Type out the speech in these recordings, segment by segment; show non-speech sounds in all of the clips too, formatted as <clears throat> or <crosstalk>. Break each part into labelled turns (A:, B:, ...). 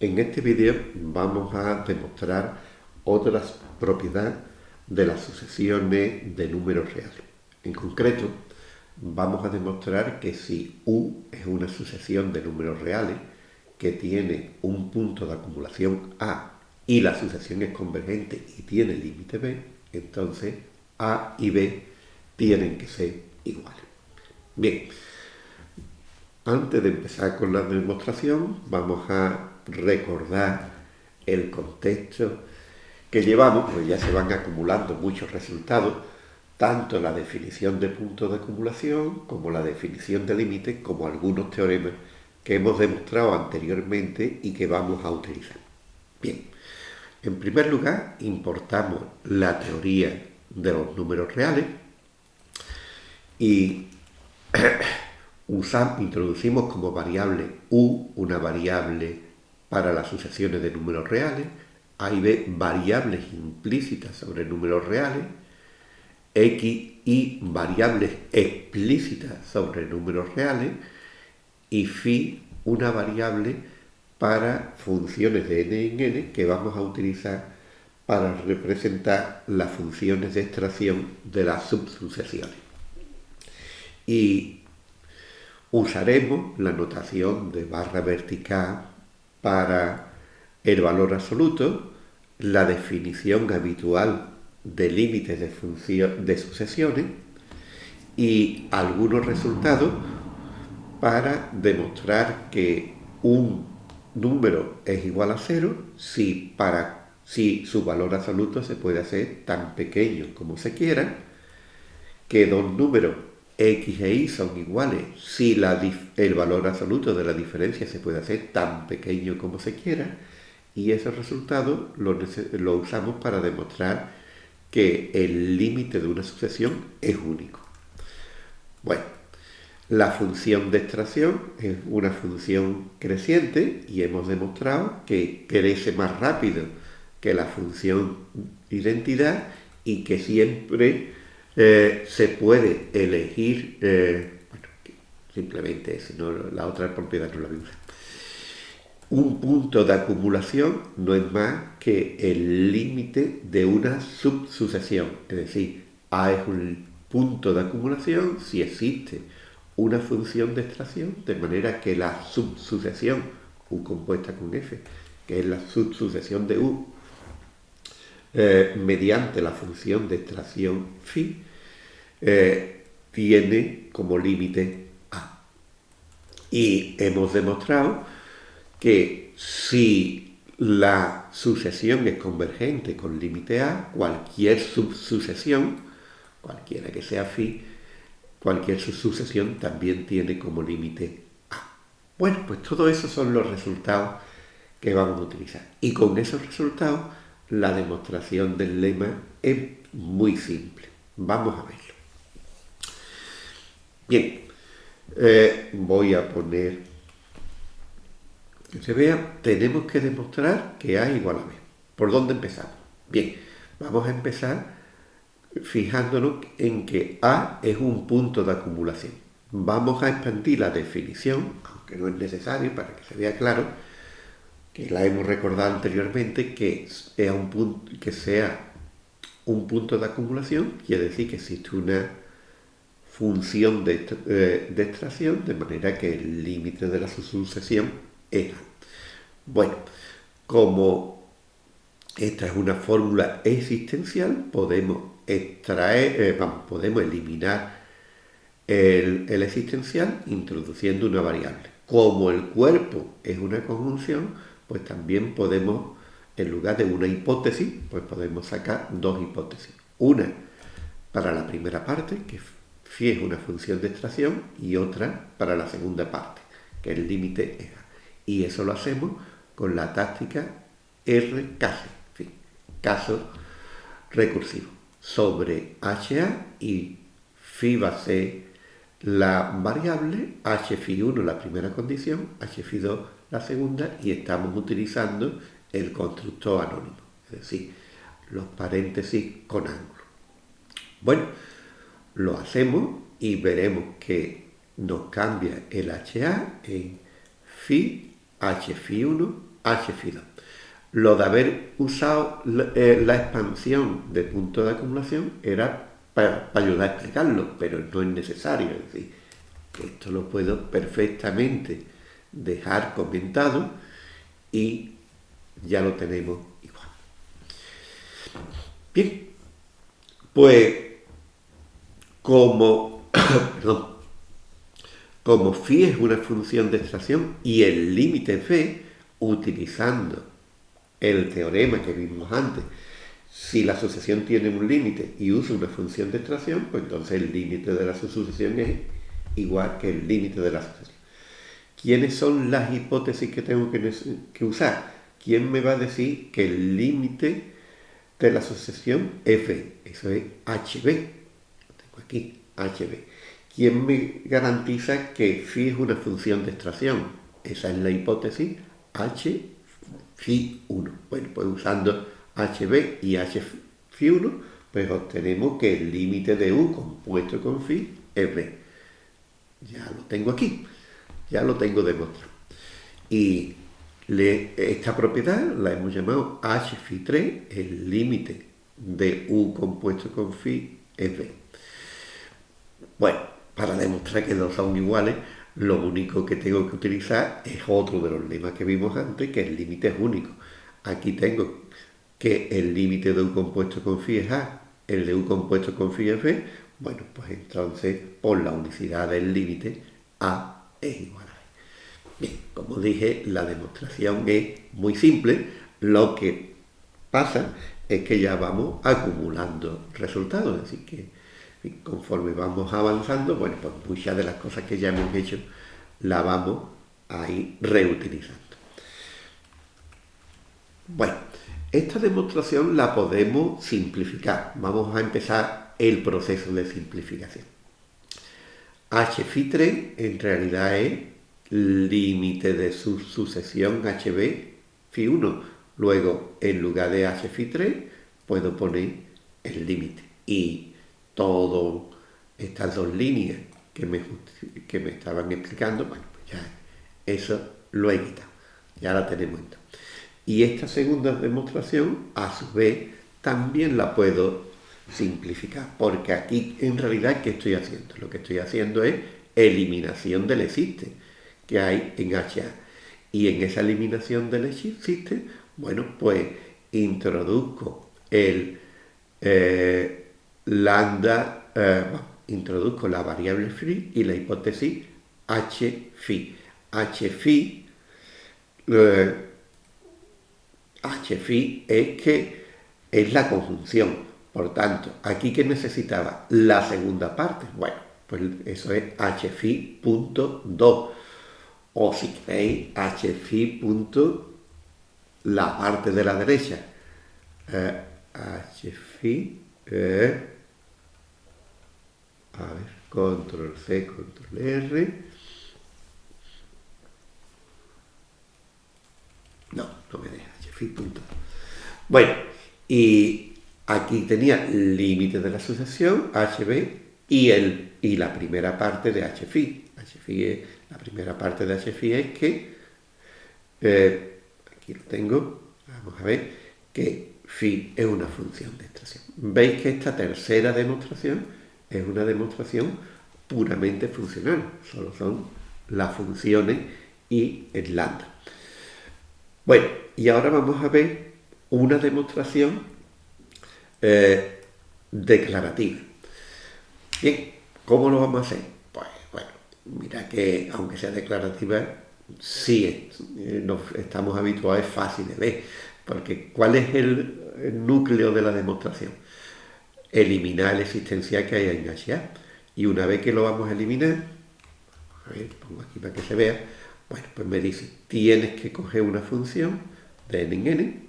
A: En este vídeo vamos a demostrar otras propiedades de las sucesiones de números reales. En concreto, vamos a demostrar que si U es una sucesión de números reales que tiene un punto de acumulación A y la sucesión es convergente y tiene límite B, entonces A y B tienen que ser iguales. Bien, antes de empezar con la demostración, vamos a recordar el contexto que llevamos, pues ya se van acumulando muchos resultados, tanto la definición de puntos de acumulación como la definición de límites, como algunos teoremas que hemos demostrado anteriormente y que vamos a utilizar. Bien, en primer lugar, importamos la teoría de los números reales y <clears throat> usamos, introducimos como variable u una variable para las sucesiones de números reales, A y B variables implícitas sobre números reales, X y variables explícitas sobre números reales y phi una variable para funciones de n en n que vamos a utilizar para representar las funciones de extracción de las subsucesiones. Y usaremos la notación de barra vertical para el valor absoluto, la definición habitual de límites de, sucesiones y algunos resultados para demostrar que un número es igual a cero si, para, si su valor absoluto se puede hacer tan pequeño como se quiera, que dos números x e y son iguales si el valor absoluto de la diferencia se puede hacer tan pequeño como se quiera, y ese resultado lo, lo usamos para demostrar que el límite de una sucesión es único. Bueno, la función de extracción es una función creciente y hemos demostrado que crece más rápido que la función identidad y que siempre eh, se puede elegir, eh, bueno, simplemente si no, la otra propiedad no la usar un punto de acumulación no es más que el límite de una subsucesión. Es decir, A es un punto de acumulación si existe una función de extracción, de manera que la subsucesión, U compuesta con F, que es la subsucesión de U, eh, mediante la función de extracción phi, eh, tiene como límite A. Y hemos demostrado que si la sucesión es convergente con límite A, cualquier subsucesión, cualquiera que sea phi, cualquier subsucesión también tiene como límite A. Bueno, pues todo eso son los resultados que vamos a utilizar. Y con esos resultados, la demostración del lema es muy simple. Vamos a verlo. Bien, eh, voy a poner que se vea, tenemos que demostrar que A igual a B. ¿Por dónde empezamos? Bien, vamos a empezar fijándonos en que A es un punto de acumulación. Vamos a expandir la definición, aunque no es necesario para que se vea claro, que la hemos recordado anteriormente, que, sea un punto, que sea un punto de acumulación, quiere decir que existe una función de, eh, extracción, de manera que el límite de la sucesión bueno, como esta es una fórmula existencial, podemos extraer, eh, podemos eliminar el, el, existencial introduciendo una variable. Como el cuerpo es una conjunción, pues también podemos, en lugar de una hipótesis, pues podemos sacar dos hipótesis. Una para la primera parte, que phi es una función de extracción, y otra para la segunda parte, que el límite es y eso lo hacemos con la táctica R caso, caso recursivo, sobre HA y phi va a ser la variable, HFI1 la primera condición, HFI2 la segunda y estamos utilizando el constructor anónimo, es decir, los paréntesis con ángulo. Bueno, lo hacemos y veremos que nos cambia el HA en phi h 1 h phi 2. Lo de haber usado eh, la, expansión de punto de acumulación era para, ayudar a explicarlo, pero no es necesario. Es decir, esto lo puedo perfectamente dejar comentado y ya lo tenemos igual. Bien, pues como, <coughs> como phi es una función de extracción y el límite phi, utilizando el teorema que vimos antes, si la sucesión tiene un límite y usa una función de extracción, pues entonces el límite de la sucesión es igual que el límite de la sucesión. ¿Quiénes son las hipótesis que tengo que, usar? ¿Quién me va a decir que el límite de la sucesión f, eso es hb, lo tengo aquí, hb. ¿Quién me garantiza que phi es una función de extracción? Esa es la hipótesis h phi 1. Bueno, pues usando hb y h phi 1, pues obtenemos que el límite de u compuesto con phi es b. Ya lo tengo aquí, ya lo tengo demostrado. Y esta propiedad la hemos llamado h phi 3, el límite de u compuesto con phi es b. Bueno, para demostrar que dos son iguales, lo único que tengo que utilizar es otro de los lemas que vimos antes, que el límite es único. Aquí tengo que el límite de u compuesto con phi es a, el de u compuesto con phi es b. Bueno, pues entonces por la unicidad del límite a es igual a b. Bien, como dije, la demostración es muy simple. Lo que pasa es que ya vamos acumulando resultados, es decir, que conforme vamos avanzando, bueno, pues muchas de las cosas que ya hemos hecho las vamos a ir reutilizando. Bueno, esta demostración la podemos simplificar. Vamos a empezar el proceso de simplificación. H 3 en realidad es límite de su sucesión HB phi 1. Luego, en lugar de h 3, puedo poner el límite. Y todas estas dos líneas que me, que me estaban explicando, bueno, pues ya eso lo he quitado, ya la tenemos entonces. Y esta segunda demostración, a su vez, también la puedo simplificar, porque aquí en realidad, ¿qué estoy haciendo? Lo que estoy haciendo es eliminación del existe que hay en HA. Y en esa eliminación del existe, bueno, pues introduzco el... Eh, lambda, eh, introduzco la variable phi y la hipótesis h phi. h phi, eh, h phi es que es la conjunción. Por tanto, aquí que necesitaba la segunda parte, bueno, pues eso es h phi punto 2. O si queréis, h phi punto la parte de la derecha. Eh, h phi eh, a ver, control C, control R. No, no me deja, punto. Bueno, y aquí tenía límite de la sucesión, HB, y, el, y la primera parte de HFI. HFI es, la primera parte de HFI es que, eh, aquí lo tengo, vamos a ver, que phi es una función de extracción. Veis que esta tercera demostración es una demostración puramente funcional, solo son las funciones y el lambda. Bueno, y ahora vamos a ver una demostración eh, declarativa. Bien, ¿cómo lo vamos a hacer? Pues bueno, mira que aunque sea declarativa, sí eh, estamos habituados, es fácil de ver, porque ¿cuál es el núcleo de la demostración? eliminar el existencial que hay en HA. Y una vez que lo vamos a eliminar, a ver, pongo aquí para que se vea, bueno, pues me dice, tienes que coger una función de n en n,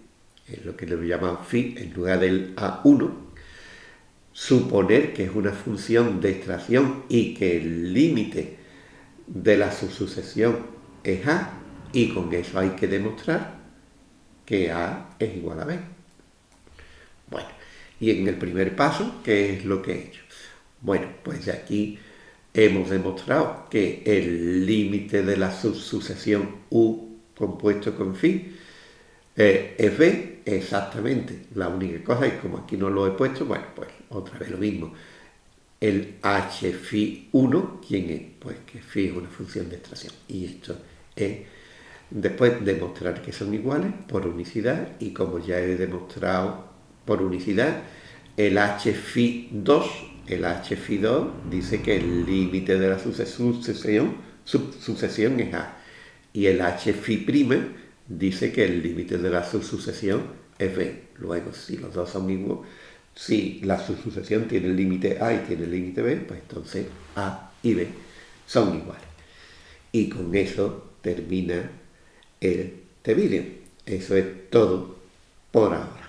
A: lo que le llaman phi en lugar del A1, suponer que es una función de extracción y que el límite de la subsucesión es A, y con eso hay que demostrar que A es igual a B. Bueno, y en el primer paso, ¿qué es lo que he hecho? Bueno, pues aquí hemos demostrado que el límite de la subsucesión U compuesto con phi eh, es B, exactamente. La única cosa es como aquí no lo he puesto, bueno, pues otra vez lo mismo. El h phi 1, ¿quién es? Pues que phi es una función de extracción. Y esto es después demostrar que son iguales por unicidad y como ya he demostrado por unicidad, el h phi 2, el h phi 2 dice que el límite de la sucesión, sucesión es A y el h phi' dice que el límite de la subsucesión es b. Luego, si los dos son mismos, si la subsucesión tiene el límite a y tiene el límite b, pues entonces a y b son iguales. Y con eso termina el vídeo. Eso es todo por ahora.